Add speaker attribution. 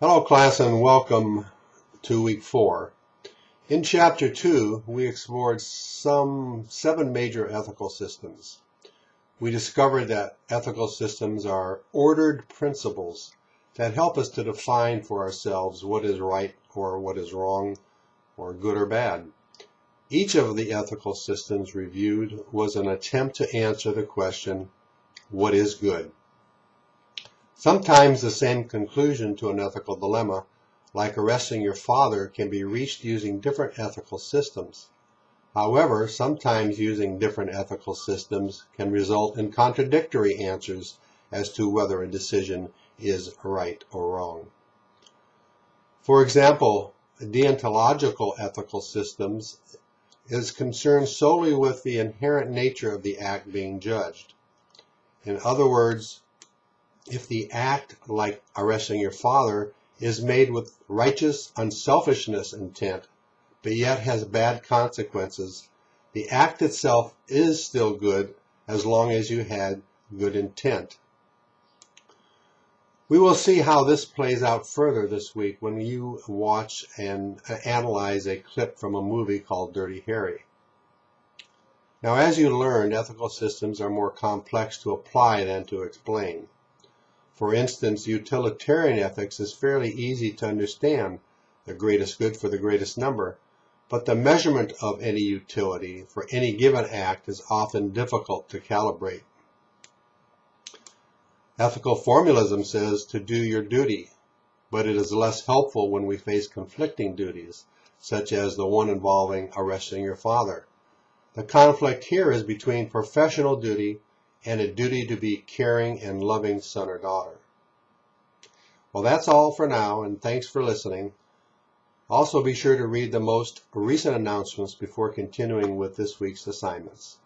Speaker 1: Hello class and welcome to week four. In chapter two, we explored some seven major ethical systems. We discovered that ethical systems are ordered principles that help us to define for ourselves what is right or what is wrong or good or bad. Each of the ethical systems reviewed was an attempt to answer the question, what is good? Sometimes the same conclusion to an ethical dilemma, like arresting your father, can be reached using different ethical systems. However, sometimes using different ethical systems can result in contradictory answers as to whether a decision is right or wrong. For example, deontological ethical systems is concerned solely with the inherent nature of the act being judged. In other words, if the act, like arresting your father, is made with righteous unselfishness intent, but yet has bad consequences, the act itself is still good as long as you had good intent. We will see how this plays out further this week when you watch and analyze a clip from a movie called Dirty Harry. Now, as you learned, ethical systems are more complex to apply than to explain. For instance, utilitarian ethics is fairly easy to understand, the greatest good for the greatest number, but the measurement of any utility for any given act is often difficult to calibrate. Ethical formalism says to do your duty, but it is less helpful when we face conflicting duties, such as the one involving arresting your father. The conflict here is between professional duty and a duty to be caring and loving son or daughter. Well, that's all for now, and thanks for listening. Also, be sure to read the most recent announcements before continuing with this week's assignments.